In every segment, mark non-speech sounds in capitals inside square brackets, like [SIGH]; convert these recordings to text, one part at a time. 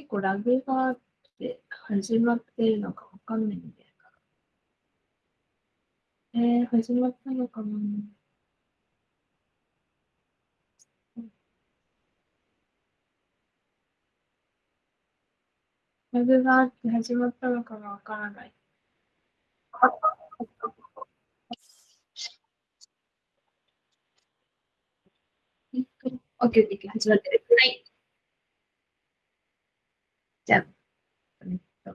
結構ラグがあって始まってるのかわかんないんだよな。えー、始まったのかなラグがあって始まったのかがわからない。オッケーオッケー、始まってる。はい。じゃあ、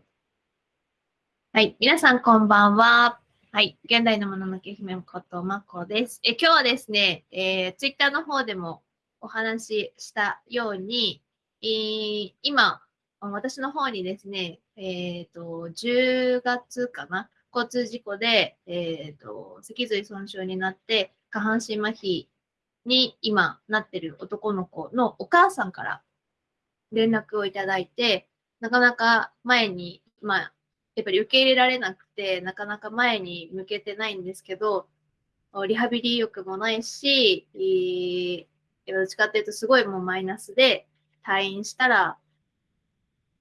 はい。皆さん、こんばんは。はい。現代のもののけ姫ことまこです。え今日はですね、えー、ツイッターの方でもお話ししたように、えー、今、私の方にですね、えっ、ー、と、10月かな、交通事故で、えっ、ー、と、脊髄損傷になって、下半身麻痺に今なってる男の子のお母さんから連絡をいただいて、なかなか前に、まあ、やっぱり受け入れられなくて、なかなか前に向けてないんですけど、リハビリ欲もないし、どっちかっていうとすごいもうマイナスで退院したら、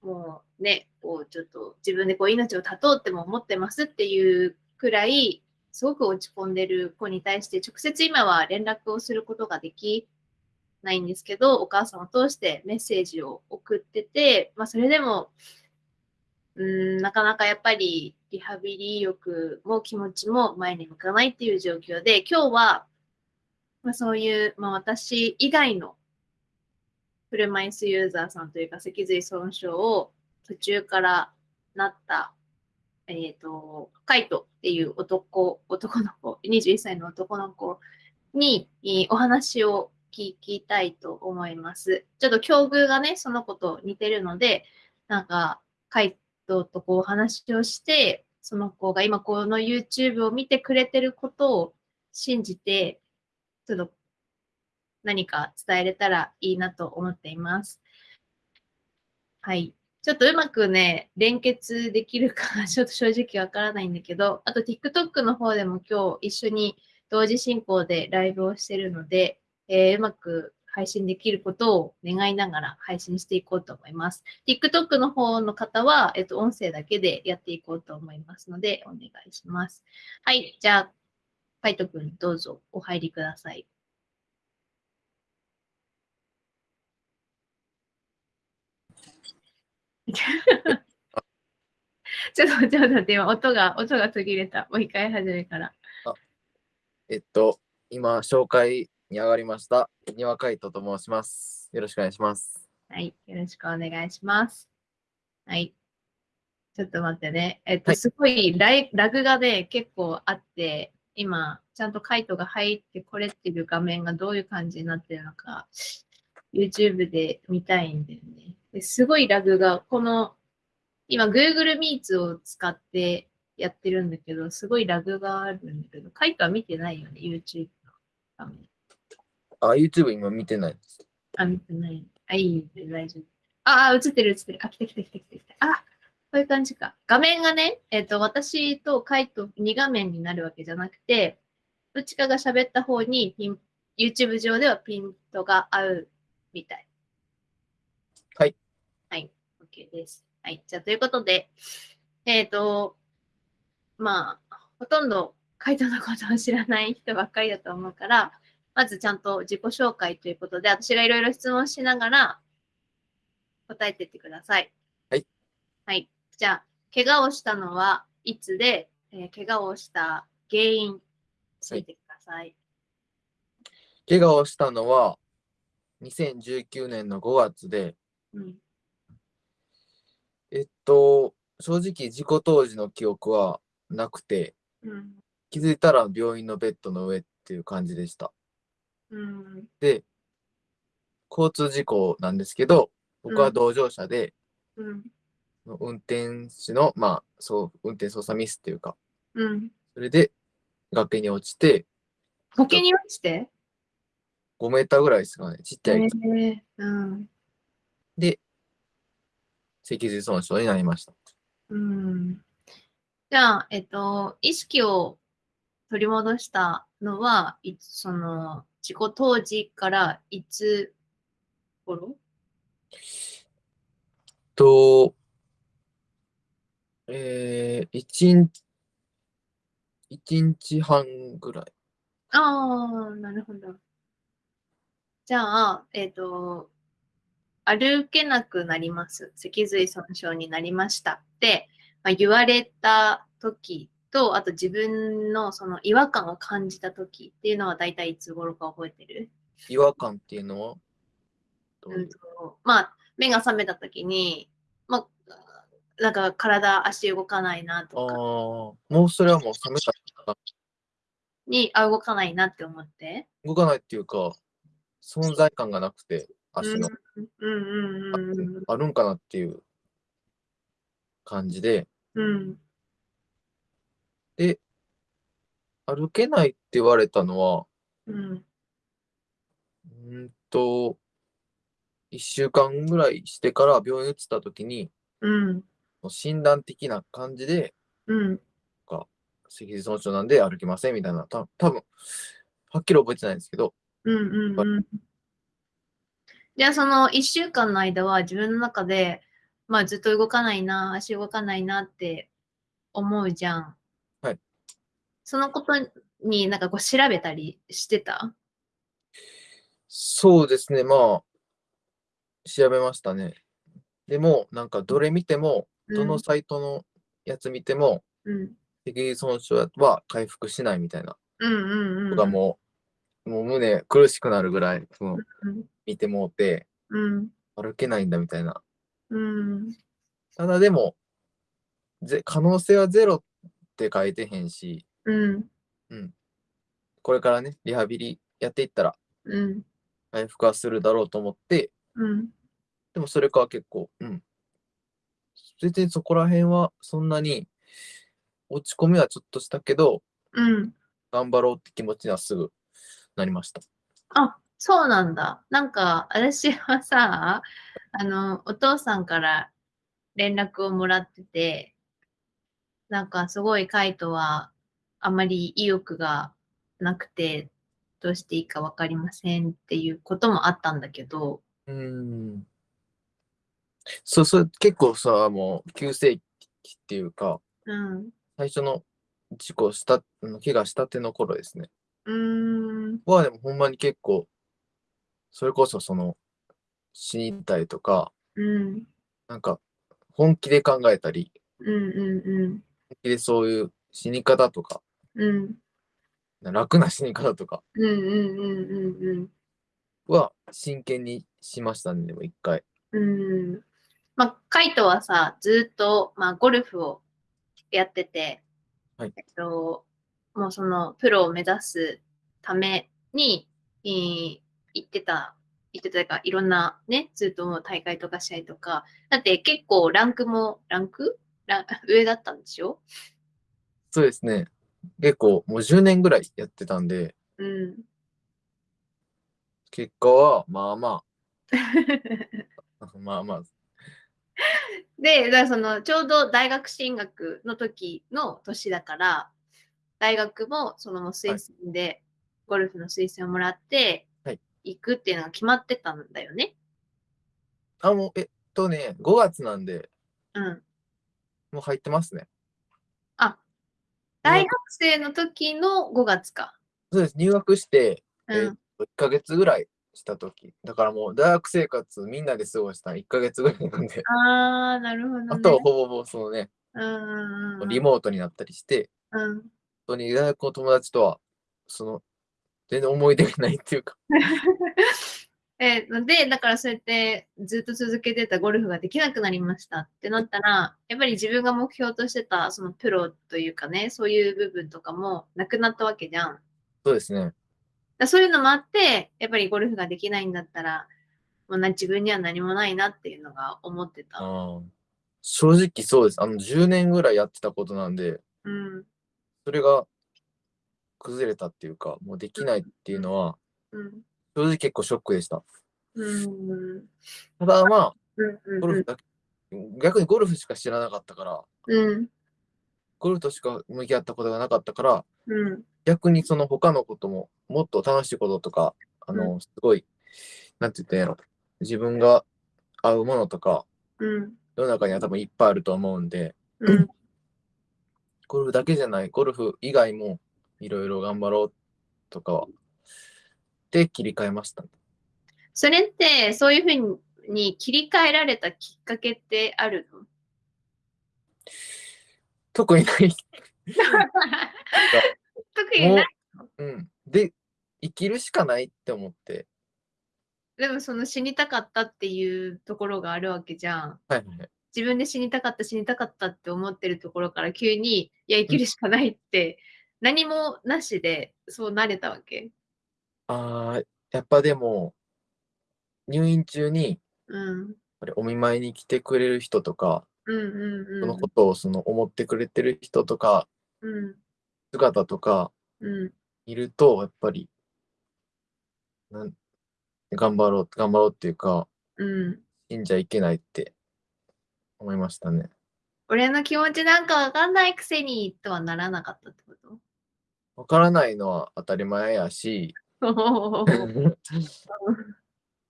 もうね、こうちょっと自分でこう命を絶とうっても思ってますっていうくらい、すごく落ち込んでる子に対して直接今は連絡をすることができないんですけど、お母さんを通してメッセージを送ってて、まあそれでも、うん、なかなかやっぱりリハビリ欲も気持ちも前に向かないっていう状況で、今日は、まあ、そういう、まあ、私以外の車椅子ユーザーさんというか脊髄損傷を途中からなったえっ、ー、と、カイトっていう男、男の子、21歳の男の子に、お話を聞きたいと思います。ちょっと境遇がね、その子と似てるので、なんか、カイトとこうお話をして、その子が今この YouTube を見てくれてることを信じて、ちょっと何か伝えれたらいいなと思っています。はい。ちょっとうまくね、連結できるか [LAUGHS] ちょっと正直わからないんだけど、あと TikTok の方でも今日一緒に同時進行でライブをしてるので、えー、うまく配信できることを願いながら配信していこうと思います。TikTok の方の方は、えっと、音声だけでやっていこうと思いますので、お願いします。はい、じゃあ、カイトくんどうぞお入りください。ちょっと、ちょっと待って、今、音が、音が途切れた。もう一回始めから。えっと、今、紹介に上がりました、庭海斗と申します。よろしくお願いします。はい、よろしくお願いします。はい。ちょっと待ってね。えっと、はい、すごいライラグがね、結構あって、今、ちゃんとカイトが入ってこれっていう画面がどういう感じになってるのか、YouTube で見たいんだよね。ですごいラグが、この、今 Google Meets を使ってやってるんだけど、すごいラグがあるんだけど、カイトは見てないよね、YouTube の画面。あ、YouTube 今見てないです。あ、見てない。あ、いい、大丈夫。あ、あ、映ってる映ってる。あ、来た来た来た来た来た。あ、こういう感じか。画面がね、えっ、ー、と、私とカイト2画面になるわけじゃなくて、どっちかが喋った方にピン、YouTube 上ではピントが合うみたい。はい。はい。OK です。はい。じゃあ、ということで、えっ、ー、と、まあ、ほとんどカイトのことを知らない人ばっかりだと思うから、まずちゃんと自己紹介ということで、私がいろいろ質問しながら答えてってください。はい。はい。じゃあ、怪我をしたのはいつで、えー、怪我をした原因、教えてください。はい、怪我をしたのは、2019年の5月で、うん、えっと、正直事故当時の記憶はなくて、うん、気づいたら病院のベッドの上っていう感じでした。うん、で、交通事故なんですけど、僕は同乗者で、うん、運転手の、まあ、そう、運転操作ミスっていうか、うん、それで崖に落ちて、崖に落ちて？5メーターぐらいですかね、ちっちゃい。えー。うん、で、脊髄損傷になりました。うん。じゃあ、えっと、意識を取り戻したのは、その、事故当時からいつ頃？と、えー、一日、一日半ぐらい。ああ、なるほど。じゃあ、えっ、と、歩けなくなります。脊髄損傷になりましたって、まあ、言われた時と、あと自分のその違和感を感じた時っていうのは大体いつ頃か覚えてる？違和感っていうの？はどうんとまあ、目が覚めた時に、まあ、なんか体、足動かないなああとか。ー、もうそれはもう冷めた。に、あ、動かないなって思って。動かないっていうか、存在感がなくて、足の、うんうんうんうんあるんかなっていう感じで、うん。で、歩けないって言われたのは、うん。んと、1週間ぐらいしてから病院移った時に、うん。診断的な感じで、うん。脊髄損傷なんで歩けませんみたいな、た多分はっきり覚えてないんですけど、うんうんうん。じゃあその1週間の間は自分の中で、まあずっと動かないな、足動かないなって思うじゃん。はい。そのことになんかこう調べたりしてた？そうですね、まあ、調べましたね。でも、なんかどれ見ても、どのサイトのやつ見ても、うん。脊髄損傷は回復しないみたいなうんうんうん。とかもう、もう胸苦しくなるぐらい、そのうん。見てもうて、うん。歩けないんだみたいな。うん。ただでも、ぜ可能性はゼロって書いてへんし、うん。これからね、リハビリやっていったらうん。回復はするだろうと思って、うん。でもそれから結構、うん。全然そこら辺はそんなに落ち込みはちょっとしたけど、うん。頑張ろうって気持ちにはすぐなりました。あ、そうなんだ。なんか、私はさ、あの、お父さんから連絡をもらってて、なんかすごいカイトはあまり意欲がなくて、どうしていいかわかりませんっていうこともあったんだけど、うーん。そう、それ結構さ、もう急性期っていうか、うん。最初の事故した、うん怪我したての頃ですね。うーん。はでもほんまに結構、それこそその死にたいとか、うん。なんか本気で考えたり、うんうん本気でそういう死に方とか、うん。うん。楽な死に方とかうんうんうんうんは真剣にしましたね、でも一回。うん。うん。まあ、カイトはさ、ずっと、まあ、ゴルフをやってて、はいえっと、もうその、プロを目指すために、えー行ってた、行ってたか、いろんなね、ずっともう大会とか試合とか、だって結構ランクも、ランク？ラン上だったんでしょ？そうですね。結構もう10年ぐらいやってたんで、うん。結果はまあまあ、まあまあ、で、だからそのちょうど大学進学の時の年だから、大学もそのもう推薦で、ゴルフの推薦をもらってはい行くっていうのが決まってたんだよね。あ、もう、えっとね、5月なんで、うん。もう入ってますね。あ、大学生の時の5月か。そうです。入学して、うん。えっと1ヶ月ぐらいした時だからもう大学生活みんなで過ごしたの1ヶ月ぐらいなんで、あー、なるほど、ね。あとはほぼほぼそのね、うん。リモートになったりして、うん。本当に大学の友達とは、その、全然思い出がないっていうか、[LAUGHS] えーで、だからそうやってずっと続けてたゴルフができなくなりましたってなったら、やっぱり自分が目標としてたそのプロというかね、そういう部分とかもなくなったわけじゃん。そうですね。らそういうのもあって、やっぱりゴルフができないんだったら、もうな自分には何もないなっていうのが思ってた。正直そうです。あの、10年ぐらいやってたことなんで、うん。それが崩れたっていうか、もうできないっていうのは、うん。正直結構ショックでした。うん。ただまあ、うん。うん。ゴルフだけ、逆にゴルフしか知らなかったから、うん。ゴルフとしか向き合ったことがなかったから、うん。逆にその他のことも、もっと楽しいこととか、あうの、すごい、なんて言ったんやろ、自分が合うものとか、うん。世の中には多分いっぱいあると思うんで、うん。ゴルフだけじゃない、ゴルフ以外もいろいろ頑張ろうとかは、で切り替えました。それって、そういうふうに切り替えられたきっかけってあるの？特にない。も特にない？う、うん。で、生きるしかないって思って、でもその死にたかったっていうところがあるわけじゃん。はいはいはい。自分で死にたかった死にたかったって思ってるところから急にいや生きるしかないって何もなしでそうなれたわけ？あーやっぱでも、入院中に、うん。ぱりお見舞いに来てくれる人とか、うんうんうん。そのことをその思ってくれてる人とか、うん姿とかうんいると、やっぱり、なん頑張ろう、頑張ろうっていうか、うん。死んじゃいけないって思いましたね。俺の気持ちなんかわかんないくせにとはならなかったってこと？わからないのは当たり前やし、[LAUGHS]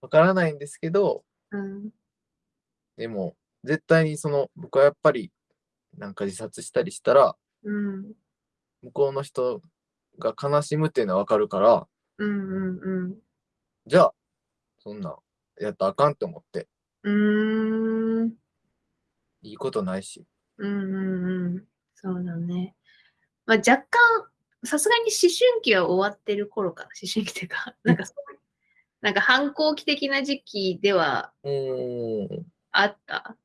わからないんですけど、うんでも、絶対にその、僕はやっぱり、なんか自殺したりしたら、うん向こうの人が悲しむっていうのはわかるから、うんうんうんじゃあ、そんな、やったらあかんって思って、うんいいことないし。うんうんうんそうだね。まあ、若干、さすがに思春期は終わってる頃か。な。思春期っていうか、なんかそういう、なんか反抗期的な時期ではあった。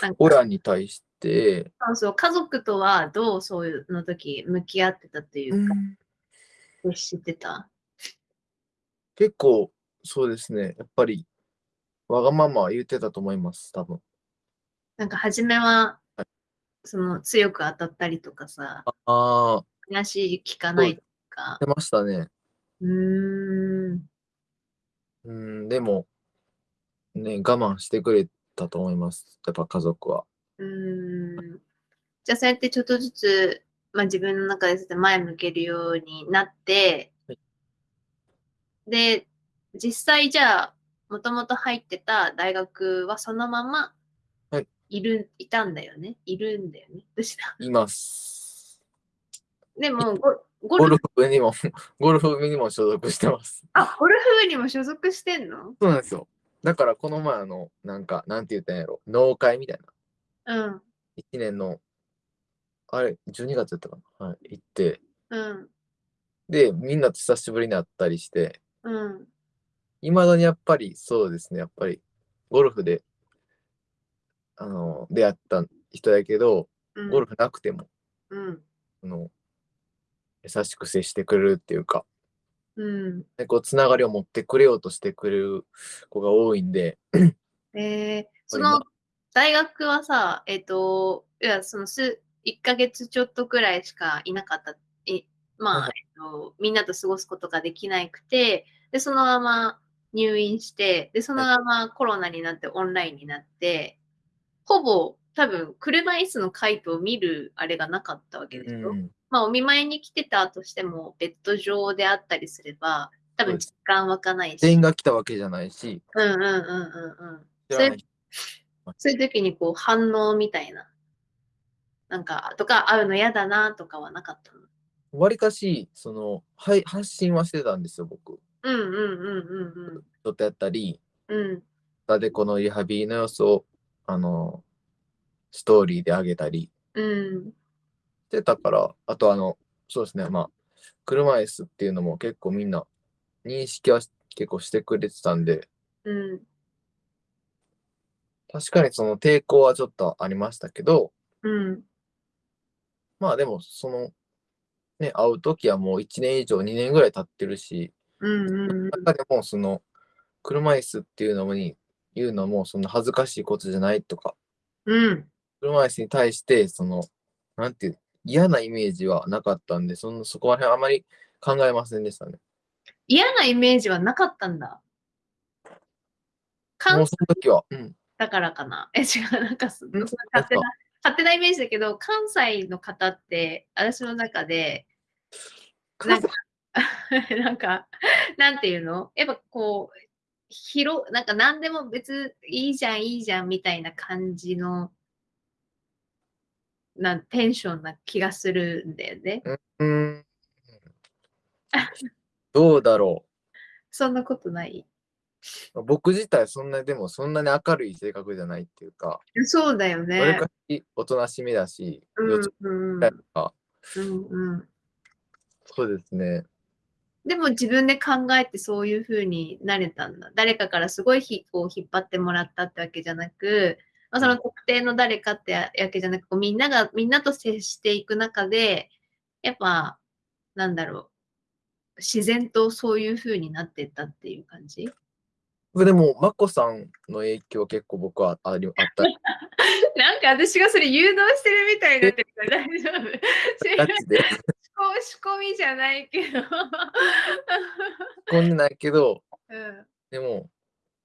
なんか。親に対して、そうそう。家族とはどうそういうの時向き合ってたというか、接してた？結構、そうですね、やっぱり、わがままは言ってたと思います、多分。なんか初めはは、その強く当たったりとかさ、ああ、話聞かないとか。出ましたね。うーん。うん、でも、ね、我慢してくれたと思います、やっぱ家族は。うーんじゃあそうやってちょっとずつ、まあ、自分の中で前向けるようになって、はいで、実際じゃあ、もともと入ってた大学はそのままはいいる、いたんだよね？いるんだよね？どうした？[LAUGHS] います。でもゴ、ゴゴルルフ、フ部にも、[LAUGHS] ゴルフ部にも所属してます。あ、ゴルフ部にも所属してんの？そうなんですよ。だからこの前あの、なんか、なんて言ったんやろ、農会みたいな。うん。1年の、あれ、12月やったかなはい、行って、うん。で、みんなと久しぶりに会ったりして、うん。いまだにやっぱり、そうですね、やっぱり、ゴルフで、あの、出会った人やけど、うん。ゴルフなくても、うん。あの、優しく接してくれるっていうか、うん。でこう、つながりを持ってくれようとしてくれる子が多いんで、えー、[CLEARS THROAT] その大学はさ、えっ、と、いや、そのす1ヶ月ちょっとくらいしかいなかった。いまあ、はいえっと、みんなと過ごすことができなくて、で、そのまま入院して、で、そのままコロナになってオンラインになって、ほぼ多分車椅子のカイトを見るあれがなかったわけでしょ？うん、まあ、お見舞いに来てたとしても、ベッド上であったりすれば、多分実感湧かないし。全員が来たわけじゃないし、うんうんうんうんうん。知らないそういう時にこう反応みたいな。なんか、とか、会うの嫌だなとかはなかったの？わりかし、その、はい、発信はしてたんですよ、僕。うんうんうんうんちょっとやったり、うん。でこのリハビリの様子を、あの、ストーリーで上げたりうん。してたから、あとあの、そうですね、まあ、車椅子っていうのも結構みんな認識は結構してくれてたんで、うん。確かにその抵抗はちょっとありましたけど、うん。まあでも、その、ね、会うときはもう1年以上、2年ぐらい経ってるし、うんうん中でもその、車椅子っていうのに言うのもそんな恥ずかしいことじゃないとか、うん。車椅子に対して、その、なんていう、嫌なイメージはなかったんで、そのそこら辺あまり考えませんでしたね。嫌なイメージはなかったんだ。もうその時は、うん、だからかな。え、違う、なんか勝手な、勝手なイメージだけど、関西の方って、私の中で、なんか、[LAUGHS] なんか、なんていうの？やっぱこう、広、なんか何でも別いいじゃん、いいじゃんみたいな感じの、なテンションな気がするんだよね。うーん。どうだろそんなことない？う。僕自体そんなでもそんなに明るい性格じゃないっていうか、そうだよわりねか。しおとなしめだし、うんうんうんうん。そうですね。でも自分で考えてそういう風になれたんだ。誰かからすごいひこう引っ張ってもらったってわけじゃなく、まあ、その特定の誰かってわけじゃなく、こうみんなが、みんなと接していく中で、やっぱ、なんだろう、自然とそういう風になってったっていう感じ？でも、まこさんの影響結構僕はありあった。[LAUGHS] なんか私がそれ誘導してるみたいになってるから大丈夫。[LAUGHS] ガチで。[LAUGHS] 仕込みじゃないけど。こんでないけど、うんでも、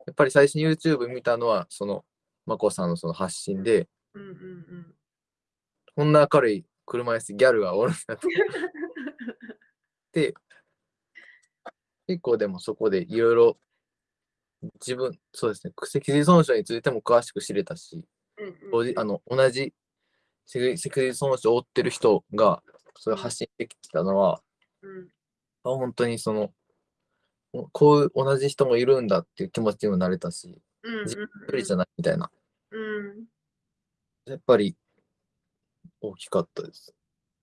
やっぱり最初に YouTube 見たのは、その、まこさんのその発信で、うんうんうん。こんな明るい車椅子ギャルがおるんだと。で、結構でもそこでいろいろ自分、そうですね、脊髄損傷についても詳しく知れたし、うんうんあの同じ脊脊髄損傷を負ってる人がそれを発信できてたのは、うんあ本当にその、こういう同じ人もいるんだっていう気持ちにもなれたし、うんうん一人じゃないみたいな、うん。やっぱり大きかったです。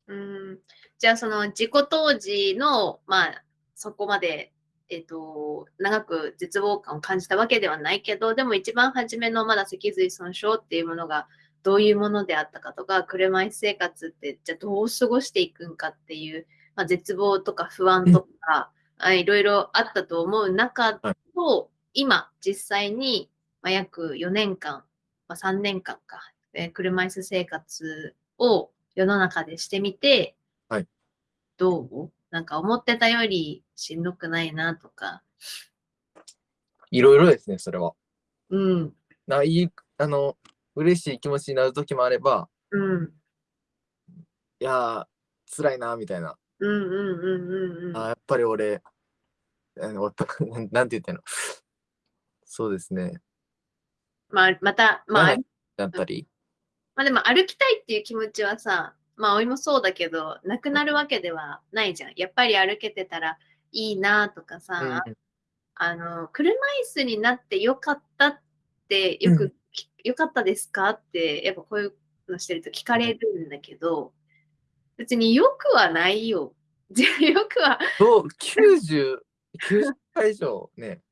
うん。じゃあその事故当時のまあそこまでえっ、と長く絶望感を感じたわけではないけどでも一番初めのまだ脊髄損傷っていうものがどういうものであったかとか車椅子生活ってじゃあどう過ごしていくんかっていう、まあ、絶望とか不安とか、あいろいろあったと思う中と、今実際に、まあ、約4年間、まあ、3年間か、えー車椅子生活を世の中でしてみて、はいどう？なんか思ってたよりしんどくないなとか。いろいろですね、それは。うん。ないい、あの、嬉しい気持ちになる時もあれば、うん。いやー、辛いな、みたいな。うんうんうんうんうん。あーやっぱり俺、[LAUGHS] なんて言ったの？そうですね。まあ、また、まあ、はいだったり、まあでも歩きたいっていう気持ちはさ、まあ、おいもそうだけど、なくなるわけではないじゃん。やっぱり歩けてたらいいなとかさ、うんあの、車椅子になってよかったって、よく、うん。きよかったですかって、やっぱこういうのしてると聞かれるんだけど、別によくはないよ。[LAUGHS] よくは、どう90、90回以上ね、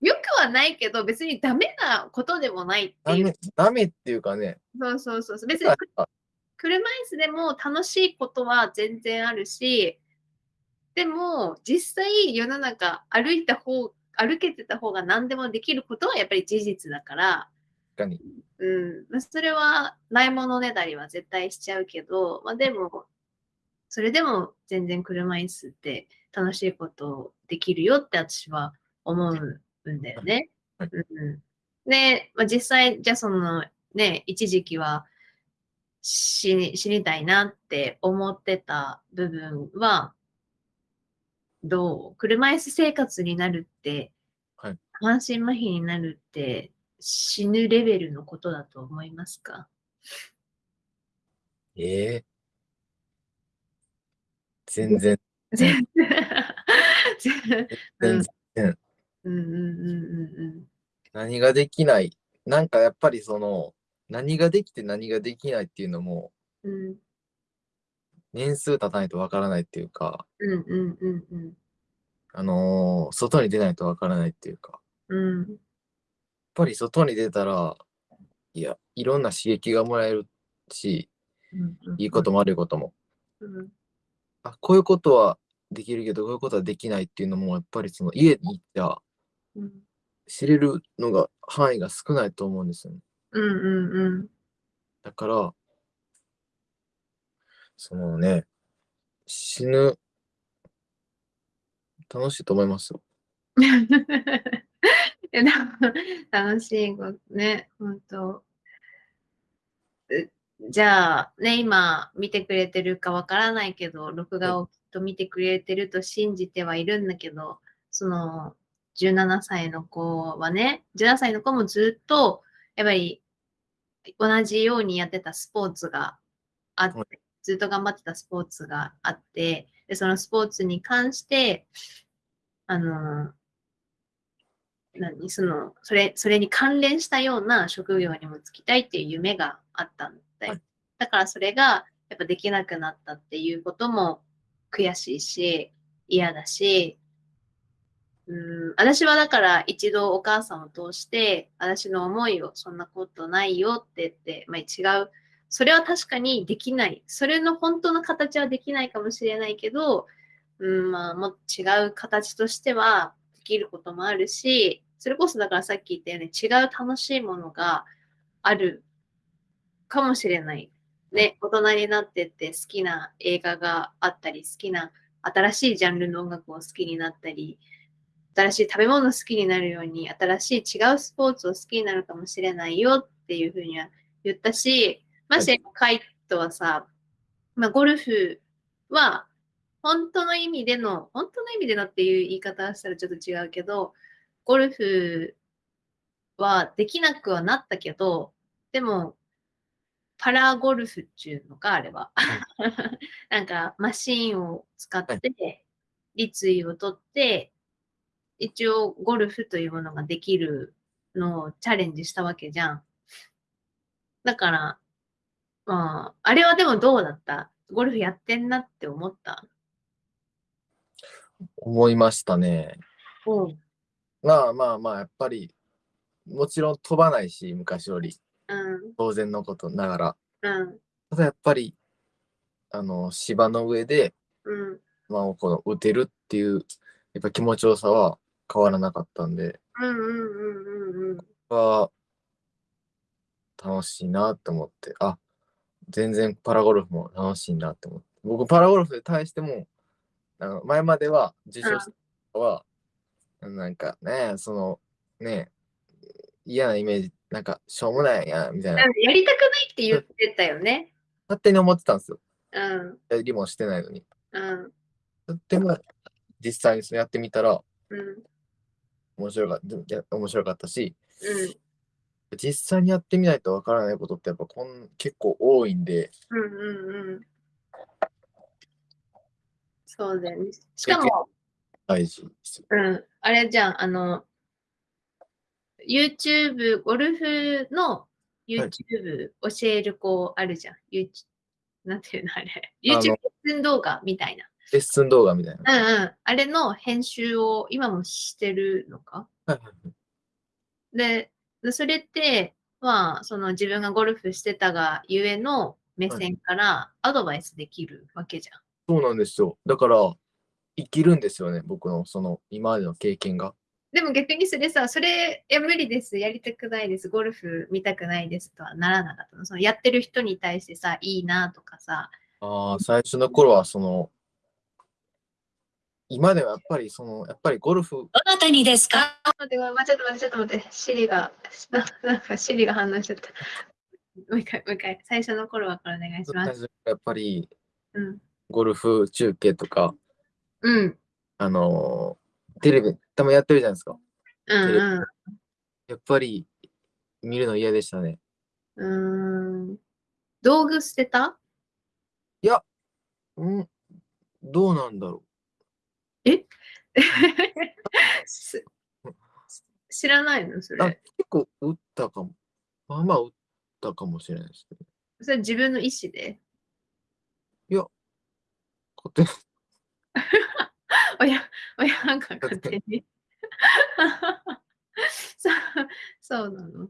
よくはないけど、別にダメなことでもないっていうダメ。っていうかね、そうそうそう。別にあ車椅子でも楽しいことは全然あるし、でも実際世の中歩いた方、歩けてた方が何でもできることはやっぱり事実だから、確かに。うん、まあそれはないものねだりは絶対しちゃうけど、まあでも、それでも全然車椅子って楽しいことできるよって私は思うんだよね。はい。うん、で、まあ、実際、じゃあそのね、一時期は死に死にたいなって思ってた部分は、どう？車椅子生活になるって、はい。半身麻痺になるって死ぬレベルのことだと思いますか？ええ全然、全然。全然、[LAUGHS] うんうんうんうん何ができない。なんかやっぱりその、何ができて何ができないっていうのも、うん。うん年数経たないとわからないっていうか、うんうんうんうん。あのー外に出ないとわからないっていうか、うんやっぱり外に出たら、いや、いろんな刺激がもらえるし、いいことも悪いことも。うんあ、こういうことはできるけど、こういうことはできないっていうのも、やっぱりその家に行ってはうん知れるのが範囲が少ないと思うんですよね。うんうんうん。だから、そのね、死ぬ、楽しいと思いますよ。[LAUGHS] えでも楽しいことね、本当。うじゃあ、ね、今見てくれてるかわからないけど、録画をきっと見てくれてると信じてはいるんだけど、その、17歳の子はね、17歳の子もずっと、やっぱり同じようにやってたスポーツがあって、はずっと頑張ってたスポーツがあって、でそのスポーツに関して、あの、何その、それ、それに関連したような職業にも就きたいっていう夢があったんだよ。はいだからそれがやっぱできなくなったっていうことも悔しいし、嫌だし、うん、私はだから一度お母さんを通して、私の思いをそんなことないよって言って、まあ、違う。それは確かにできない。それの本当の形はできないかもしれないけど、うん、まあ、もっと違う形としてはできることもあるし、それこそだからさっき言ったように違う楽しいものがあるかもしれない。ね、大人になってって好きな映画があったり、好きな新しいジャンルの音楽を好きになったり、新しい食べ物好きになるように、新しい違うスポーツを好きになるかもしれないよっていうふうには言ったし、ましてカイトはさ、まあ、ゴルフは本当の意味での、本当の意味でのっていう言い方をしたらちょっと違うけど、ゴルフはできなくはなったけど、でも、パラゴルフっていうのか、あれは。[LAUGHS] なんか、マシンを使って、立位を取って、一応ゴルフというものができるのをチャレンジしたわけじゃん。だから、まあ、あれはでもどうだった？ゴルフやってんなって思った？思いましたね。うん。まあまあまあ、やっぱり、もちろん飛ばないし、昔より、うん。当然のことながら。うん。ただやっぱり、あの、芝の上で、うん。まあ、この打てるっていう、やっぱ気持ちよさは変わらなかったんで、うんうんうんうんうん。は楽しいなって思って、あ、全然パラゴルフも楽しいなって思って。僕、パラゴルフに対しても、あの前までは受賞したのは、なんかね、その、ね、嫌なイメージ、なんか、しょうもないやん、みたいな、やりたくないって言ってたよね。勝手に思ってたんですよ。うん。やりもしてないのに。うん。でも、実際にやってみたら、うん。面白かったいや面白かったし、うん。実際にやってみないとわからないことってやっぱこん結構多いんで、うんうんうん。そうだよね。しかも、大事ですよ。うん。あれじゃん、あの、YouTube、ゴルフの YouTube 教える子あるじゃん。YouTube なんていうのあれ。YouTube レッスン動画みたいな。レッスン動画みたいな。うんうん。あれの編集を今もしてるのか？でそれって、まあ、その自分がゴルフしてたがゆえの目線からアドバイスできるわけじゃん。そうなんですよ。だから、生きるんですよね、僕のその今までの経験が。でも逆にそれさ、それ、いや、無理です、やりたくないです、ゴルフ見たくないですとはならなかったの。そのやってる人に対してさ、いいなとかさ、ああ、最初の頃はその、今ではやっぱりその、やっぱりゴルフ、どなたにですか？待って、待って、ちょっと待って、ちょっと待って、シリが、ななんかシリが反応しちゃった。もう一回、もう一回、最初の頃はからお願いします。やっぱりうん。ゴルフ中継とか、うん。あのーテレビ、たまにやってるじゃないですか。うんうん。やっぱり見るの嫌でしたね。うーん道具捨てたうん、どうなんだろ [LAUGHS] す知らないの？それ。結構打ったかも。まあまあ打ったかもしれないですけど。それ自分の意思で？勝手に親、親なんか勝手に。[LAUGHS] [LAUGHS] そうそうなの。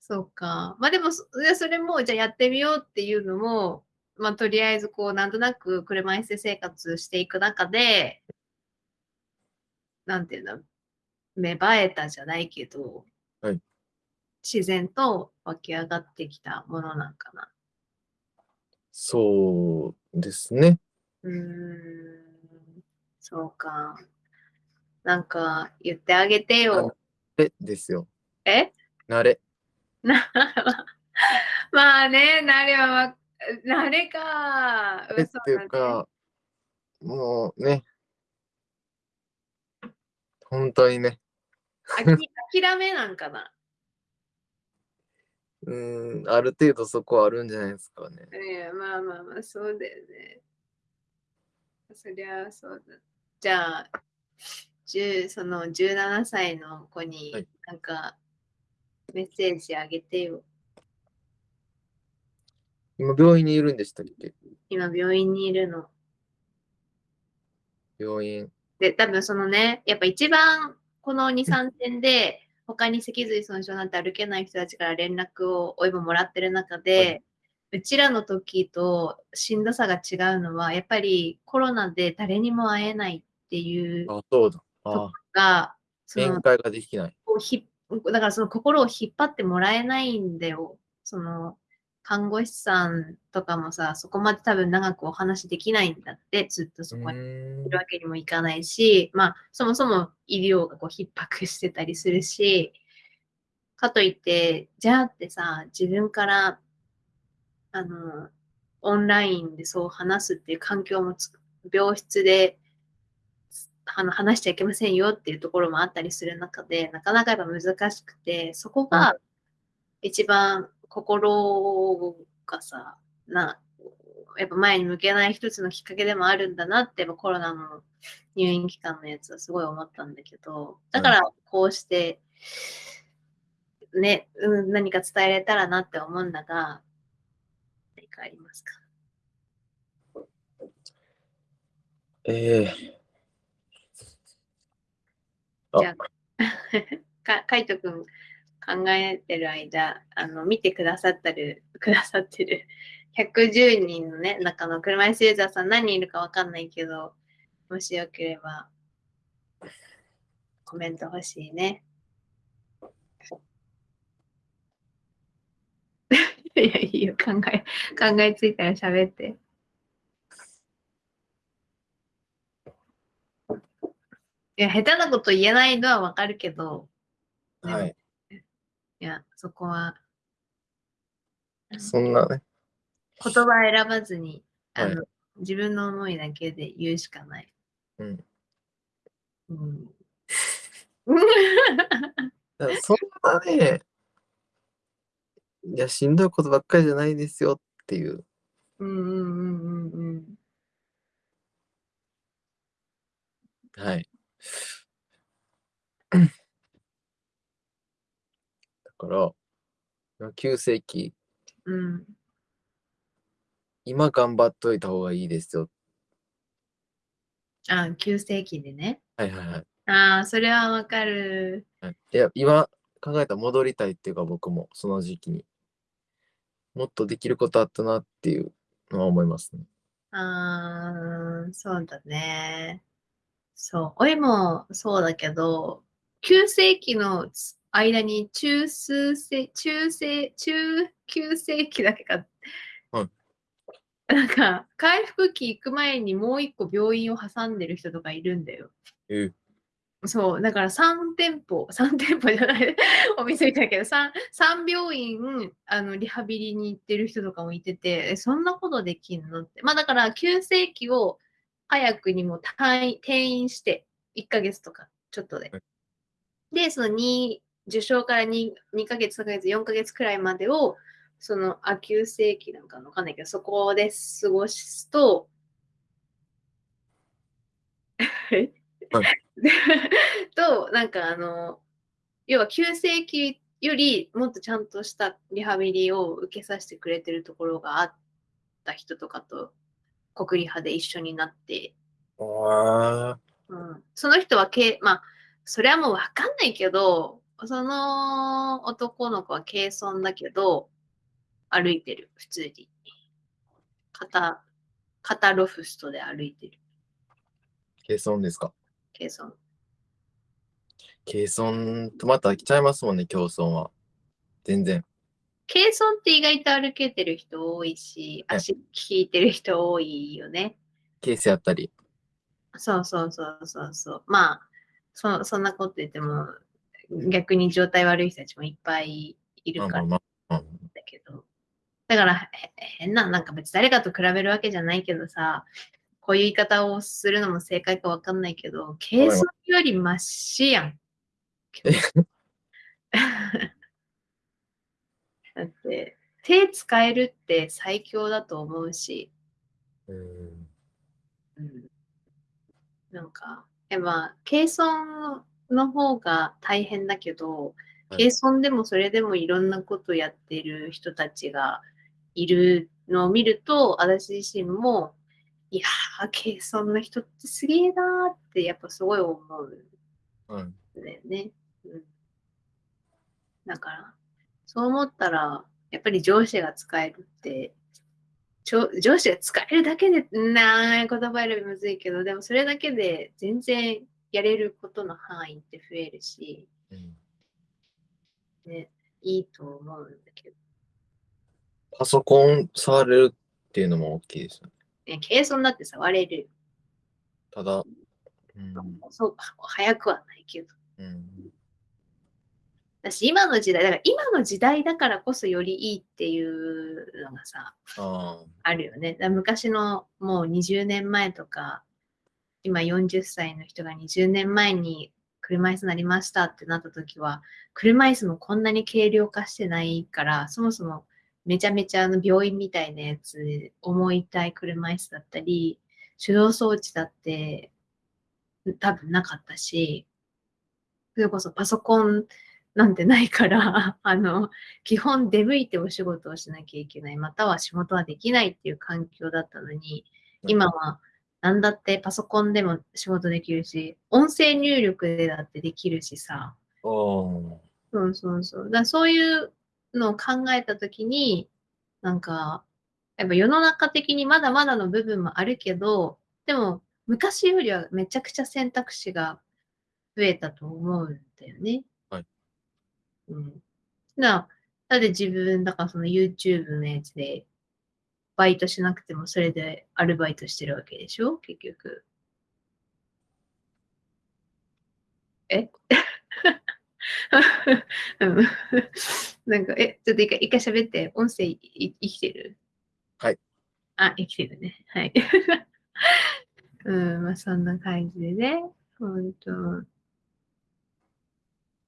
そうか。まあでもそ、でそれも、じゃあやってみようっていうのも、まあとりあえずこう、なんとなく車椅子生活していく中で、なんていうんだ、芽生えたじゃないけど、はい自然と湧き上がってきたものなんかな。そうですね。うーん、そうか。なんか言ってあげてよ。でですよ。え？慣れ。な [LAUGHS] まあね、慣れはわ、慣れか。慣れっていうか、もうね、本当にね、諦めなんかな？うーん、ある程度そこはあるんじゃないですかね。いや、まあまあまあ、そうだよね。そりゃそうだ。じゃあ、10その17歳の子にはいなんかメッセージあげてよ。今、病院にいるんでしたっけ？今病院にいるの。病院。で、多分そのね、やっぱ一番この2、3点で、他に脊髄損傷なんて歩けない人たちから連絡をおいももらってる中で、うちらの時としんどさが違うのは、やっぱりコロナで誰にも会えないっていうあ、そうだ。あが、その面会ができない。だからその心を引っ張ってもらえないんだよ。その看護師さんとかもさ、そこまで多分長くお話できないんだって、ずっとそうこにいるわけにもいかないし、まあ、そもそも医療がこう逼迫してたりするし、かといって、じゃあってさ、自分から、あの、オンラインでそう話すっていう環境もつ病室であの話しちゃいけませんよっていうところもあったりする中で、なかなかやっぱ難しくて、そこが一番心がさ、な、やっぱ前に向けない一つのきっかけでもあるんだなって、コロナの入院期間のやつはすごい思ったんだけど、だからこうして、ね、うん、何か伝えれたらなって思うんだが、何かありますか？ええあじゃあ、[LAUGHS] か、カイトくん考えてる間、あの、見てくださってる、[LAUGHS] くださってる110人のね、中の車椅子ユーザーさん何人いるかわかんないけど、もしよければ、コメント欲しいね。[LAUGHS] いや、いいよ、考え、考えついたら喋って。いや、下手なこと言えないのはわかるけど、はい。いや、そこは、そんなね。言葉選ばずに、あの、は自分の思いだけで言うしかない。うん。うん。[LAUGHS] だからそんなね、いや、しんどいことばっかりじゃないですよっていう。うんうんうんうんうん。はい。だから、急性期、うん。今頑張っといた方がいいですよ。あ、急性期でね。はいはいはい。ああ、それはわかる。はいいや、今考えたら戻りたいっていうか、僕もその時期に。もっとできることあったなっていうのは思いますね。ああ、そうだね。そう。おいもそうだけど、急性期の間に中数世、中世、中急性期だけか。はいなんか、回復期行く前にもう一個病院を挟んでる人とかいるんだよ。えーそう、だから3店舗、[LAUGHS] 3店舗じゃない、[LAUGHS] お店みたいだけど、3, 3病院あのリハビリに行ってる人とかもいてて、えそんなことできんのって。まあだから、急性期を早くにも退院転院して、1ヶ月とかちょっとではい。で、その2、受賞から 2, 2ヶ月、3ヶ月、4ヶ月くらいまでを、その、あ、急性期なんかわかんないけど、そこで過ごすと、[LAUGHS] [LAUGHS] と、なんかあの、要は急性期よりもっとちゃんとしたリハビリを受けさせてくれてるところがあった人とかと国リハで一緒になって、あうん、その人はけ、まあ、それはもうわかんないけど、その男の子は軽損だけど、歩いてる、普通に。肩、肩ロフストで歩いてる、ー、軽損ですか？軽損。軽損とまた来ちゃいますもんね、競争は。全然。軽損って意外と歩けてる人多いし、はい足引いてる人多いよね。ケースやったり。そうそうそうそうそう。まあ、そそんなこと言っても、逆に状態悪い人たちもいっぱいいるからだけど。だから、へ変な、なんか別に誰かと比べるわけじゃないけどさ、こういう言い方をするのも正解かわかんないけど、軽損よりマシやん。[LAUGHS] だって、手使えるって最強だと思うし、うん。うん、なんか、やっぱ、軽村の方が大変だけど、はい軽村でもそれでもいろんなことやってる人たちがいるのを見ると、私自身も、いやー、軽村の人ってすげえなーって、やっぱすごい思ううん。んだよね。うん、だから、そう思ったら、やっぱり上司が使えるって、上司が使えるだけで、なー言葉選びむずいけど、でもそれだけで全然やれることの範囲って増えるし、うんね、いいと思うんだけど。パソコン触れるっていうのも大きいですよね。ね、軽村だって触れるよ。ただ、うん。そう、早くはないけど。うん。だし、今の時代、だから今の時代だからこそよりいいっていうのがさ、ああ。あるよね。昔のもう20年前とか、今40歳の人が20年前に車椅子になりましたってなった時は、車椅子もこんなに軽量化してないから、そもそもめちゃめちゃあの病院みたいなやつ、重いたい車椅子だったり、手動装置だって多分なかったし、それこそパソコンなんてないから、[LAUGHS] あの、基本出向いてお仕事をしなきゃいけない、または仕事はできないっていう環境だったのに、今は何だってパソコンでも仕事できるし、音声入力でだってできるしさ、おそうそうそう。だそういうのを考えたときに、なんか、やっぱ世の中的にまだまだの部分もあるけど、でも昔よりはめちゃくちゃ選択肢が増えたと思うんだよね。はい。うん。な、だって自分、だからその YouTube のやつで、バイトしなくてもそれでアルバイトしてるわけでしょ？結局。え？[LAUGHS] うんなんか、え、ちょっと一回、一回喋って、音声いい生きてる？はい。あ、生きてるね。はい。[LAUGHS] うん、まあそんな感じでね。ほんと。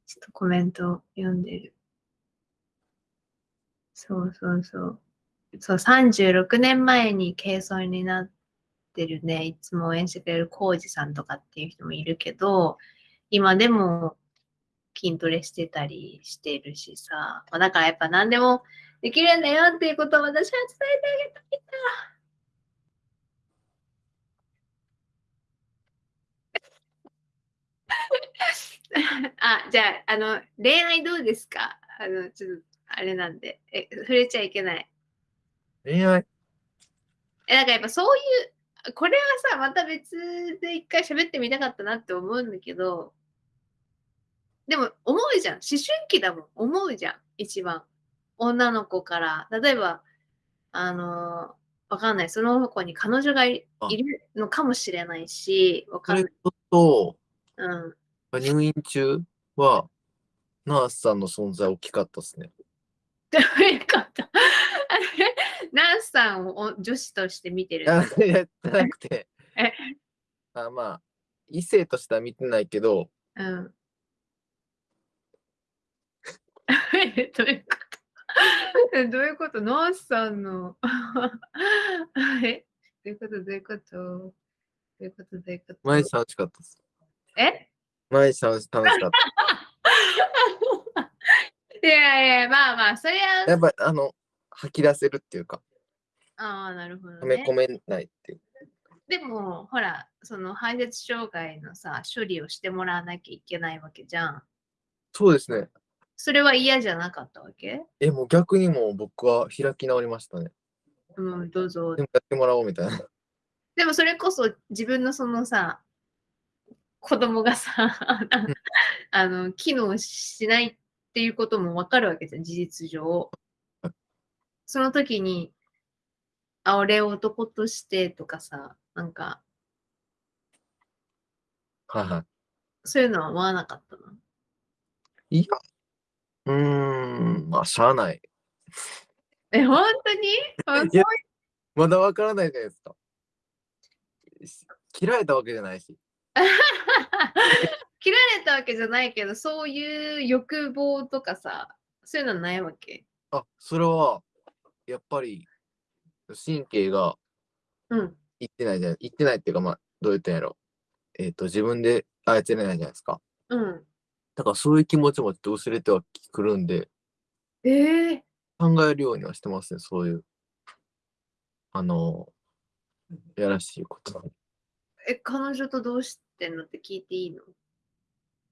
ちょっとコメント読んでる。そうそうそう。そう、36年前に軽装になってるね、いつも応援してくれるコウジさんとかっていう人もいるけど、今でも筋トレしてたりしてるしさ、まあだからやっぱ何でもできるんだよっていうことを私は伝えてあげたい [LAUGHS] あ、じゃあ、あの、恋愛どうですか？あの、ちょっと、あれなんで。え、触れちゃいけない。恋愛え、なんかやっぱそういう、これはさ、また別で一回喋ってみたかったなって思うんだけど、でも思うじゃん。思春期だもん。思うじゃん。一番。女の子から。例えば、あのわかんない。その子に彼女がいるのかもしれないし、わかんない。と、うん。入院中は、ナースさんの存在大きかったですね。どういうことあれナースさんを女子として見てる。あいや、なくて。[LAUGHS] え、あまあ、異性としては見てないけど、うん。[LAUGHS] えどういうこと？え [LAUGHS] どういうこと？ナースさんの。え？どういうこと？どういうこと？どういうこと？どういうこと？毎日楽しかったです。え？毎日楽し楽しかっいやいや、まあまあ、それた。は。やっぱ、あの、吐き出せるっていうか、ああ、なるほど、め込めないっていう。でも、ほら、その排泄障害のさ、処理をしてもらわなきゃいけないわけじゃん。そうですね。それは嫌じゃなかったわけ？え、もう逆にもう僕は開き直りましたね。うん、どうぞで。もやってもらおうみたいな。[LAUGHS] でもそれこそ自分のそのさ、子供がさ、[LAUGHS] あの、機能しないっていうこともわかるわけじゃん、事実上。その時に、あ、俺を男としてとかさ、なんか、はいはそういうのは思わなかったの？い。いや、うーん、まあ、しゃあない。え、本当に？本いやまだわからないじゃないですか。し切られたわけじゃないし。[LAUGHS] 切られたわけじゃないけど、そういう欲望とかさ、そういうのないわけ？あ、それは、やっぱり、神経がうん。いってないじゃない、いってないっていうか、まあ、どう言ったんやろ。えっ、と、自分で操れないじゃないですか。うん。だからそういう気持ちもちょっと薄れてはくるんで、ええ考えるようにはしてますね、そういう、あの、やらしいこと。え、彼女とどうしてんのって聞いていいの？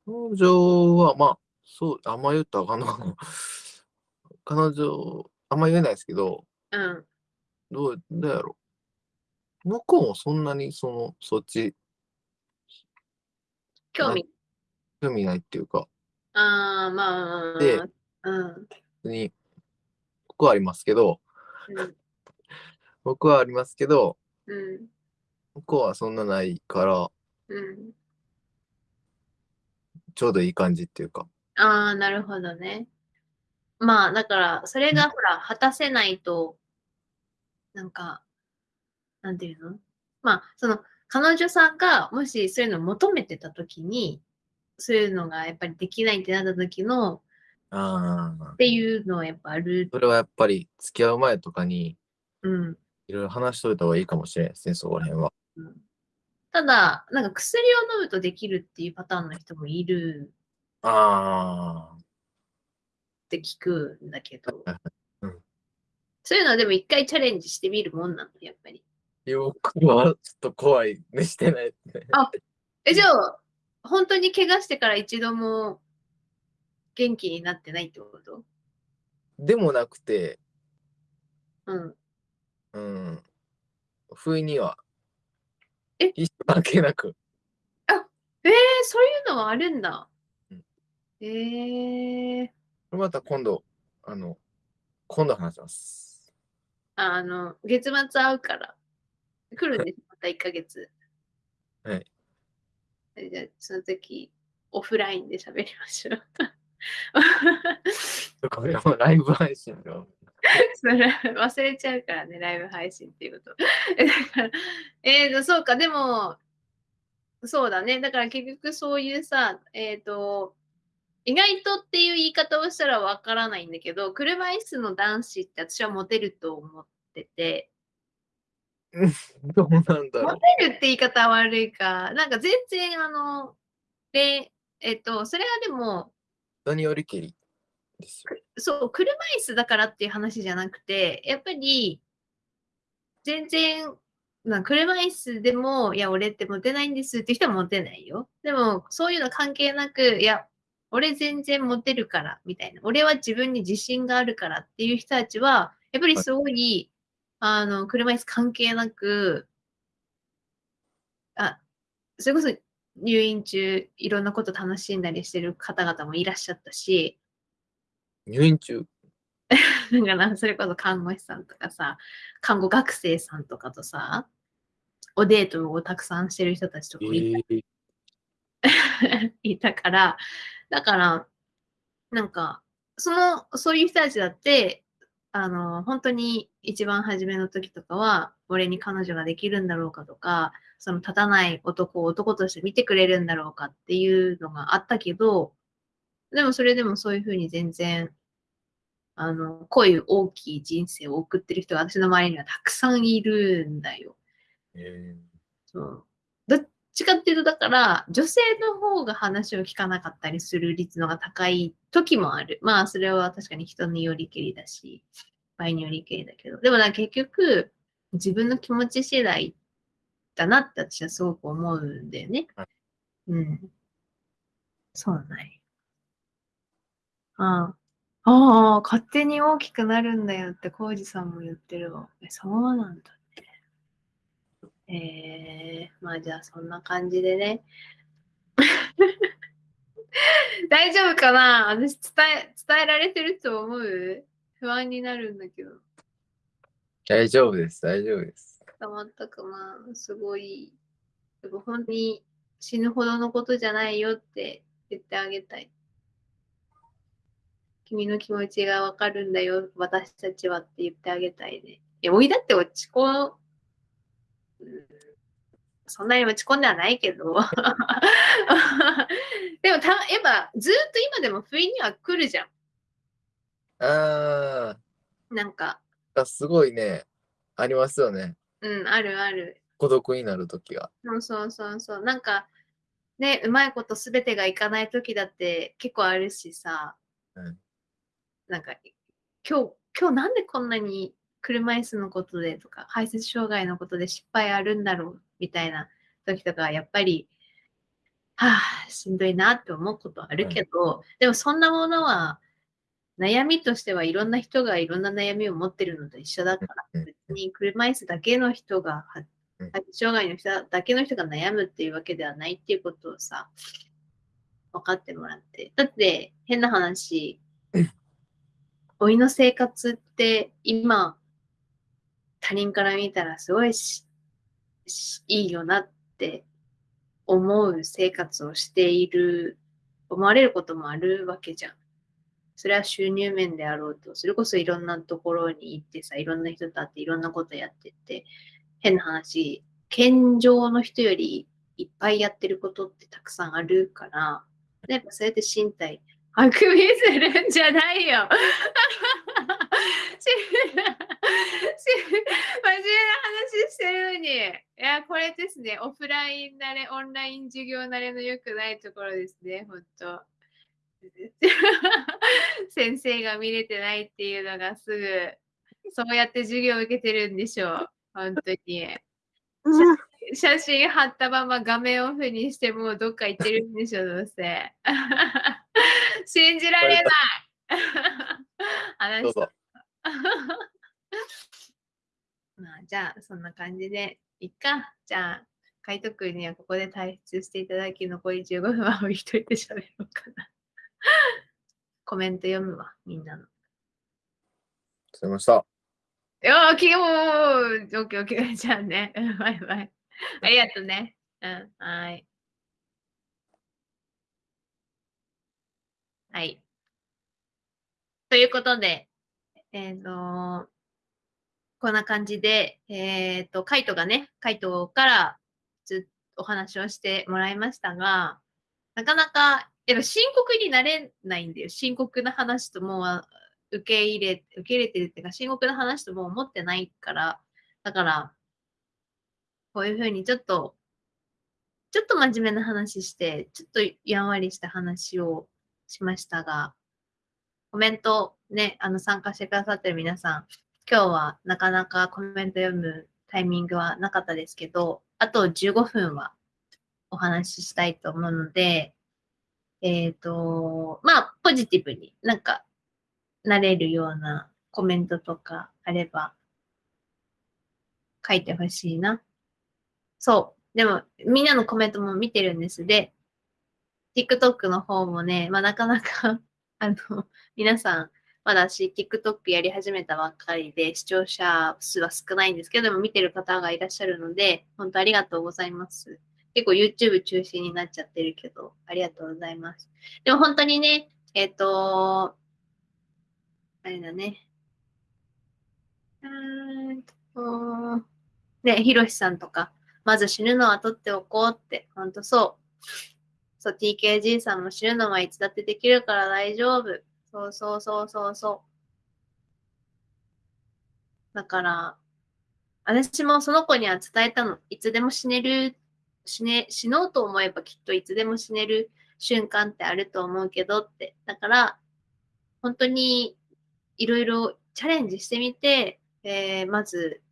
彼女は、まあ、そう、あんま言ったらあかんのかな。[LAUGHS] 彼女、あんま言えないですけど、うん。どう、どうやろう。向こうもそんなに、その、そっち、興味？興味ないっていうか、ああ、まあ。でうん。別に、僕はありますけど、うん。[LAUGHS] 僕はありますけど、うん。向こうはそんなないから、うん。ちょうどいい感じっていうか。ああ、なるほどね。まあ、だから、それがほら、果たせないと、なんか、なんていうの？まあ、その、彼女さんが、もしそういうのを求めてたときに、そういうのがやっぱりできないってなった時の、ああっ。ていうのはやっぱある。それはやっぱり、付き合う前とかに、うん。いろいろ話しといた方がいいかもしれないですね、そこら辺は。うんただ、なんか薬を飲むとできるっていうパターンの人もいるあって聞くんだけど、うんそういうのはでも一回チャレンジしてみるもんなの、やっぱり。あ。よくはちょっと怖いね、してないですね。え、じゃあ、本当に怪我してから一度も元気になってないってこと？でもなくて、うん。うん。不意には、え？一緒関係なく。えー、そういうのはあるんだうん。えー、また今度、あの、今度話します。あの、月末会うから。来るんです、また1ヶ月。[LAUGHS] はい。えじゃあ、その時、オフラインで喋りましょう。[LAUGHS] これもライブ配信の。[LAUGHS] それ忘れちゃうからね、ライブ配信っていうこと。えーと、そうか、でも、そうだね。だから結局そういうさ、えっ、と、意外とっていう言い方をしたらわからないんだけど、車椅子の男子って私はモテると思ってて、[LAUGHS] どうなんだろモう。テるって言い方は悪いか、なんか全然あの、で、えっ、と、それはでも、何よりけりですよ。そう、車椅子だからっていう話じゃなくて、やっぱり、全然、まあ、車椅子でも、いや、俺ってモテないんですって人はモテないよ。でも、そういうの関係なく、いや、俺全然モテるから、みたいな。俺は自分に自信があるからっていう人たちは、やっぱりすごい、あの、車椅子関係なく、あ、それこそ入院中、いろんなこと楽しんだりしてる方々もいらっしゃったし、入院中？だから、それこそ看護師さんとかさ、看護学生さんとかとさ、おデートをたくさんしてる人たちとかえもいー、[LAUGHS] いたから、だから、なんか、その、そういう人たちだって、あの、本当に一番初めの時とかは、俺に彼女ができるんだろうかとか、その立たない男を男として見てくれるんだろうかっていうのがあったけど、でもそれでもそういうふうに全然、あの、こういう大きい人生を送ってる人が私の周りにはたくさんいるんだよ。えそう。どっちかっていうと、だから、女性の方が話を聞かなかったりする率のが高い時もある。まあ、それは確かに人によりけりだし、場合によりけりだけど。でもな、結局、自分の気持ち次第だなって私はすごく思うんだよねはい。うん。そうない。ああ。ああ、勝手に大きくなるんだよって、コウジさんも言ってるわ。えそうなんだね。えー、まあじゃあそんな感じでね。[LAUGHS] 大丈夫かな？私伝え、伝えられてると思う？不安になるんだけど。大丈夫です、大丈夫です。伝わったかなすごい。でも本当に死ぬほどのことじゃないよって言ってあげたい。君の気持ちがわかるんだよ、私たちはって言ってあげたいね。いや、おいだって落ち込うんそんなに落ち込んではないけど。[LAUGHS] でもた、やっぱずっと今でも不意には来るじゃん。あなんか、あ、すごいね、ありますよね。うん、あるある。孤独になるときが。そうそうそうそう。なんか、ね、うまいことすべてがいかない時だって結構あるしさ、うんなんか、今日、今日なんでこんなに車椅子のことでとか、排泄障害のことで失敗あるんだろうみたいな時とか、やっぱり、はあ、しんどいなって思うことあるけど、でもそんなものは、悩みとしてはいろんな人がいろんな悩みを持ってるのと一緒だから、うん別に車椅子だけの人が、障害の人だけの人が悩むっていうわけではないっていうことをさ、分かってもらって。だって、変な話。うん、老いの生活って今、他人から見たらすごいしいいよなって思う生活をしている、思われることもあるわけじゃん。それは収入面であろうと、それこそいろんなところに行ってさ、いろんな人と会っていろんなことやってって、変な話、健常の人よりいっぱいやってることってたくさんあるから、やっぱそうやって身体、あくびするんじゃないよ。[LAUGHS] 真面目な話してるのに。いや、これですね。オフライン慣れ、オンライン授業慣れの良くないところですね。本当 [LAUGHS] 先生が見れてないっていうのがすぐ、そうやって授業を受けてるんでしょう。本当に。写真貼ったまま画面オフにしてもうどっか行ってるんでしょ、どうせ。信じられない。[LAUGHS] 話どうぞ。[LAUGHS] まあ、じゃあ、そんな感じで、いっか。じゃあ、海斗くんにはここで退出していただき、残り15分は一人で喋ろうかな。[LAUGHS] コメント読むわ、みんなの。すいました。いやー、きよーオッケーオッケー。じゃあね。うんバイバイ。ありがとうね。うん、はい。はい。ということで、えっ、と、こんな感じで、えっ、と、カイトがね、カイトからずっとお話をしてもらいましたが、なかなか、やっぱ深刻になれないんだよ。深刻な話ともう受け入れ、受け入れてるっていうか、深刻な話ともう思ってないから、だから、こういうふうにちょっと、ちょっと真面目な話して、ちょっとやんわりした話をしましたが、コメントね、あの参加してくださってる皆さん、今日はなかなかコメント読むタイミングはなかったですけど、あと15分はお話ししたいと思うので、えっ、と、まあ、ポジティブになんかなれるようなコメントとかあれば書いてほしいな。そう。でも、みんなのコメントも見てるんです。で、TikTok の方もね、まあなかなか、[LAUGHS] あの、皆さん、まだし、TikTok やり始めたばっかりで、視聴者数は少ないんですけど、でも見てる方がいらっしゃるので、本当ありがとうございます。結構 YouTube 中心になっちゃってるけど、ありがとうございます。でも本当にね、えっ、と、あれだね。うーんと、ね、ひろしさんとか、まず死ぬのは取っておこうって、ほんとそう。そう、TKG さんも死ぬのはいつだってできるから大丈夫。そうそうそうそうそう。だから、私もその子には伝えたの。いつでも死ねる、死ね、死のうと思えばきっといつでも死ねる瞬間ってあると思うけどって。だから、本当にいろいろチャレンジしてみて、えーまず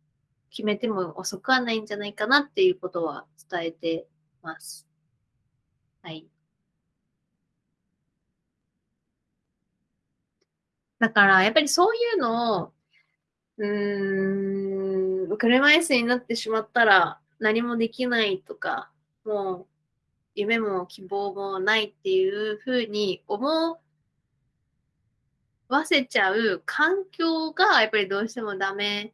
決めても遅くはないんじゃないかなっていうことは伝えてます。はい。だから、やっぱりそういうのを、うーん、車椅子になってしまったら何もできないとか、もう夢も希望もないっていうふうに思わせちゃう環境がやっぱりどうしてもダメ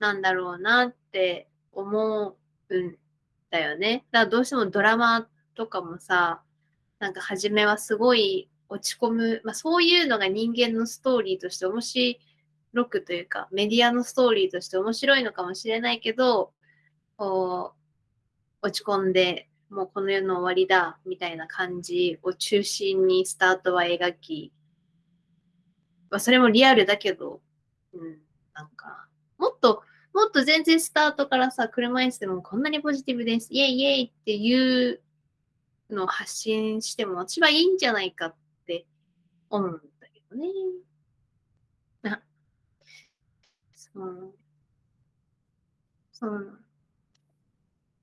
なんだろうなって思うんだよね。だからどうしてもドラマとかもさ、なんか初めはすごい落ち込む、まあそういうのが人間のストーリーとして面白くというか、メディアのストーリーとして面白いのかもしれないけど、こう、落ち込んで、もうこの世の終わりだ、みたいな感じを中心にスタートは描き、まあ、それもリアルだけど、うん、なんか、もっと、もっと全然スタートからさ、車椅子でもこんなにポジティブです、イェイイェイっていうの発信しても私はいいんじゃないかって思うんだけどね。あ、そう。そう。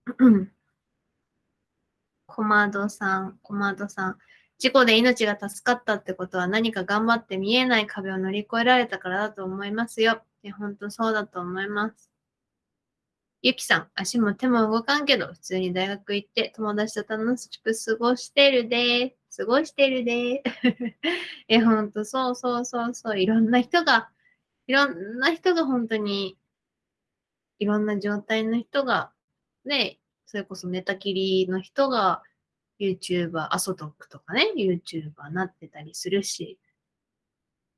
[CLEARS THROAT] コマドさん、コマドさん。事故で命が助かったってことは何か頑張って見えない壁を乗り越えられたからだと思いますよ。本当そうだと思います。ゆきさん、足も手も動かんけど、普通に大学行って友達と楽しく過ごしてるで過ごしてるで。[LAUGHS] え、ほんと、そうそうそうそう、いろんな人が、いろんな人が本当に、いろんな状態の人が、ね、それこそ寝たきりの人が、YouTuber、アソトックとかね、YouTuber なってたりするし、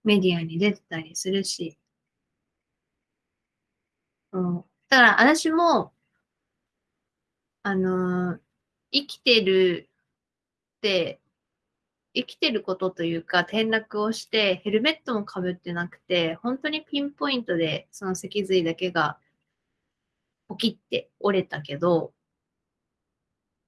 メディアに出てたりするし、うん、だから私も、あのー、生きてるって、生きてることというか転落をしてヘルメットもかぶってなくて、本当にピンポイントでその脊髄だけが起きて折れたけど、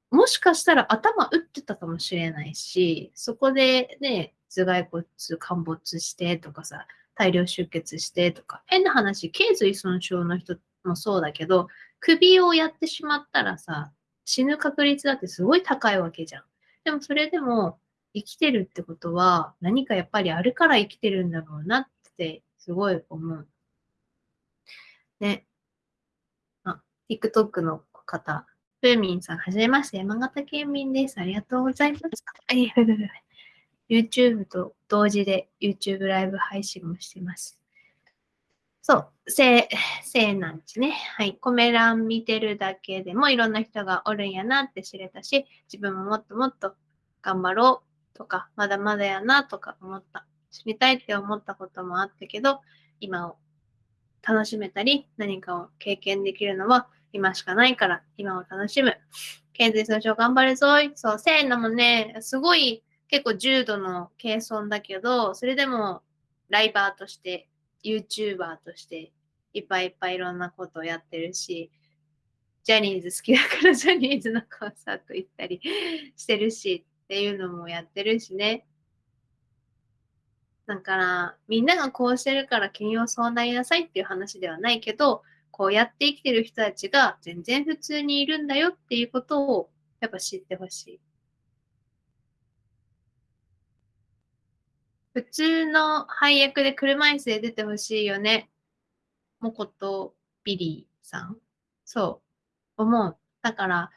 もしかしたら頭打ってたかもしれないし、そこでね、頭蓋骨陥没してとかさ、大量出血してとか、変な話、頸髄損傷の人ってもそうだけど、首をやってしまったらさ、死ぬ確率だってすごい高いわけじゃん。でもそれでも生きてるってことは何かやっぱりあるから生きてるんだろうなってすごい思う。ね。あ、TikTok の方、ふーみんさん、はじめまして、山形県民です。ありがとうございます。YouTube と同時で YouTube ライブ配信もしてます。そう、せ、せなんちね。はい。コメ欄見てるだけでもいろんな人がおるんやなって知れたし、自分ももっともっと頑張ろうとか、まだまだやなとか思った。知りたいって思ったこともあったけど、今を楽しめたり、何かを経験できるのは今しかないから、今を楽しむ。経済損傷頑張るぞい。そう、せいなもね、すごい結構重度の軽損だけど、それでもライバーとして、YouTuber として、いっぱいいっぱいいろんなことをやってるし、ジャニーズ好きだからジャニーズのコンサート行ったりしてるしっていうのもやってるしね。だから、みんながこうしてるから君をそうなりなさいっていう話ではないけど、こうやって生きてる人たちが全然普通にいるんだよっていうことをやっぱ知ってほしい。普通の配役で車椅子で出てほしいよね。もことビリーさん。そう。思う。だから、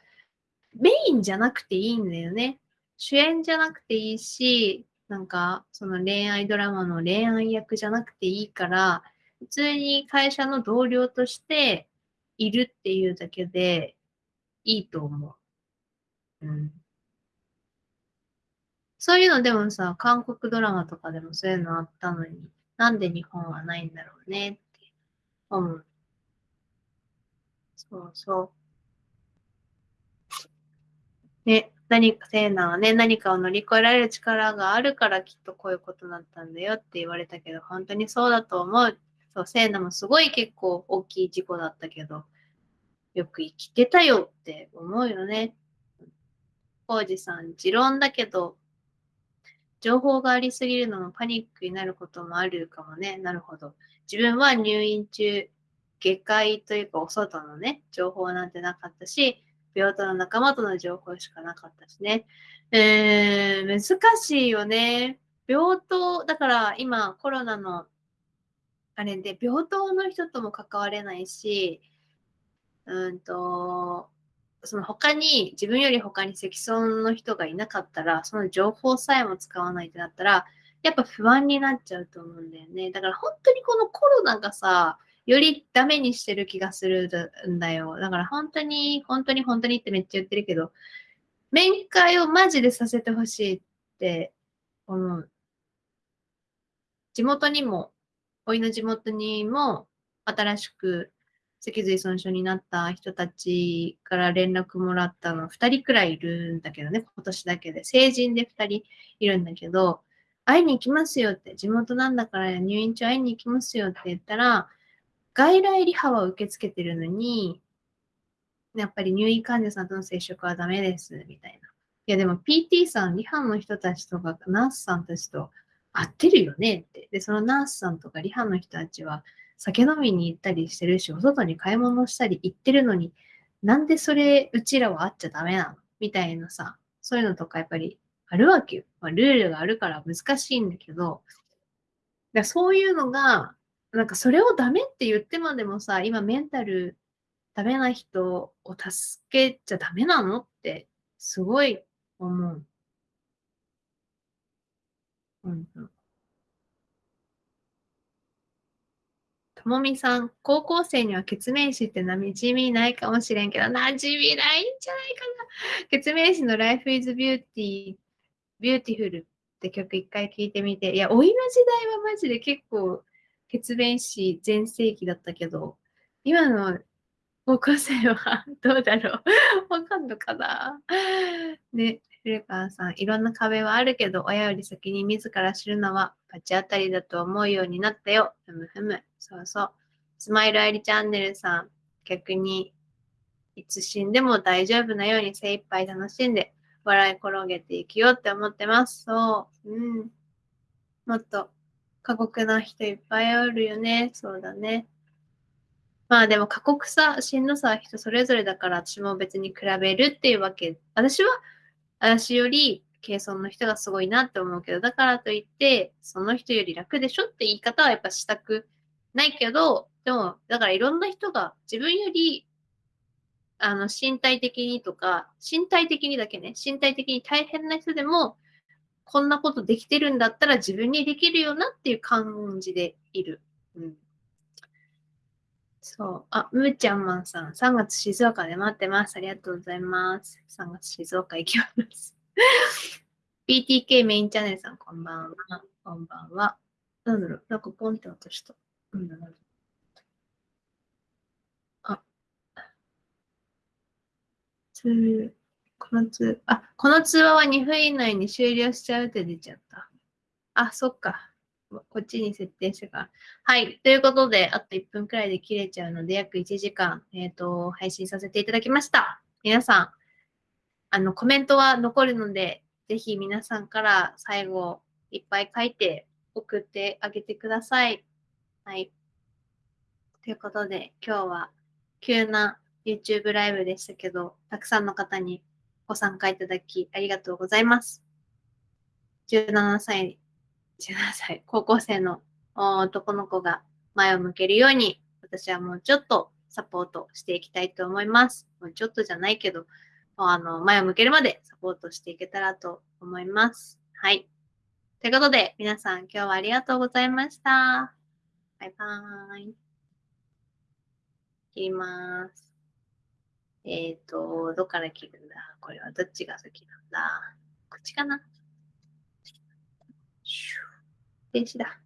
メインじゃなくていいんだよね。主演じゃなくていいし、なんか、その恋愛ドラマの恋愛役じゃなくていいから、普通に会社の同僚としているっていうだけでいいと思う。うん。そういうのでもさ、韓国ドラマとかでもそういうのあったのに、なんで日本はないんだろうねって思う。そうそう。ね、何か、セーナはね、何かを乗り越えられる力があるからきっとこういうことになったんだよって言われたけど、本当にそうだと思う。そう、セーナもすごい結構大きい事故だったけど、よく生きてたよって思うよね。コウジさん、持論だけど、情報がありすぎるのもパニックになることもあるかもね。なるほど。自分は入院中、下界というかお外のね、情報なんてなかったし、病棟の仲間との情報しかなかったしね。えー、難しいよね。病棟、だから今コロナのあれで病棟の人とも関われないし、うんと、その他に、自分より他に積損の人がいなかったら、その情報さえも使わないってなったら、やっぱ不安になっちゃうと思うんだよね。だから本当にこのコロナがさ、よりダメにしてる気がするんだよ。だから本当に、本当に本当にってめっちゃ言ってるけど、面会をマジでさせてほしいって思う。地元にも、おいの地元にも新しく脊髄損傷になった人たちから連絡もらったの2人くらいいるんだけどね、今年だけで。成人で2人いるんだけど、会いに行きますよって、地元なんだから入院中会いに行きますよって言ったら、外来リハは受け付けてるのに、やっぱり入院患者さんとの接触はダメです、みたいな。いやでも PT さん、リハの人たちとかナースさんたちと会ってるよねって。で、そのナースさんとかリハの人たちは酒飲みに行ったりしてるし、お外に買い物したり行ってるのに、なんでそれ、うちらは会っちゃダメなの？みたいなさ、そういうのとかやっぱりあるわけよ。まあ、ルールがあるから難しいんだけど、だそういうのが、なんかそれをダメって言ってまでもさ、今メンタルダメな人を助けちゃダメなのってすごい思う。うんうん。もみさん、高校生には血明詞って馴染みないかもしれんけど、馴染みないんじゃないかな。血明詞の Life is Beauty Beautiful って曲一回聴いてみて、いや、老いの時代はマジで結構、血便師全盛期だったけど、今の高校生はどうだろう。わかんのかな。ね、古川さん、いろんな壁はあるけど、親より先に自ら知るのは罰当たりだと思うようになったよ。ふむふむ。そうそう。スマイルアイリチャンネルさん、逆に、いつ死んでも大丈夫なように精一杯楽しんで、笑い転げていきようって思ってます。そう。うん。もっと過酷な人いっぱいおるよね。そうだね。まあでも過酷さ、しんどさは人それぞれだから私も別に比べるっていうわけ。私は私より軽遜の人がすごいなって思うけど、だからといって、その人より楽でしょって言い方はやっぱしたくないけど、でも、だからいろんな人が自分よりあの、身体的にとか、身体的にだけね、身体的に大変な人でも、こんなことできてるんだったら自分にできるよなっていう感じでいる。うん。そう。あ、むーちゃんまんさん、3月静岡で待ってます。ありがとうございます。3月静岡行きます。[LAUGHS] BTK メインチャンネルさん、こんばんは。こんばんは。なんだろう、なんかポンって落とした。うんだろう。この通、あ、この通話は2分以内に終了しちゃうって出ちゃった。あ、そっか。こっちに設定してから。はい。ということで、あと1分くらいで切れちゃうので、約1時間、えっ、ー、と、配信させていただきました。皆さん、あの、コメントは残るので、ぜひ皆さんから最後、いっぱい書いて送ってあげてください。はい。ということで、今日は急な YouTube ライブでしたけど、たくさんの方にご参加いただきありがとうございます。17歳、17歳、高校生の男の子が前を向けるように、私はもうちょっとサポートしていきたいと思います。もうちょっとじゃないけど、もうあの前を向けるまでサポートしていけたらと思います。はい。ということで、皆さん今日はありがとうございました。バイバーイ。切ります。えっ、ー、と、どっから切るんだ？これはどっちが先なんだ？こっちかな？電子だ。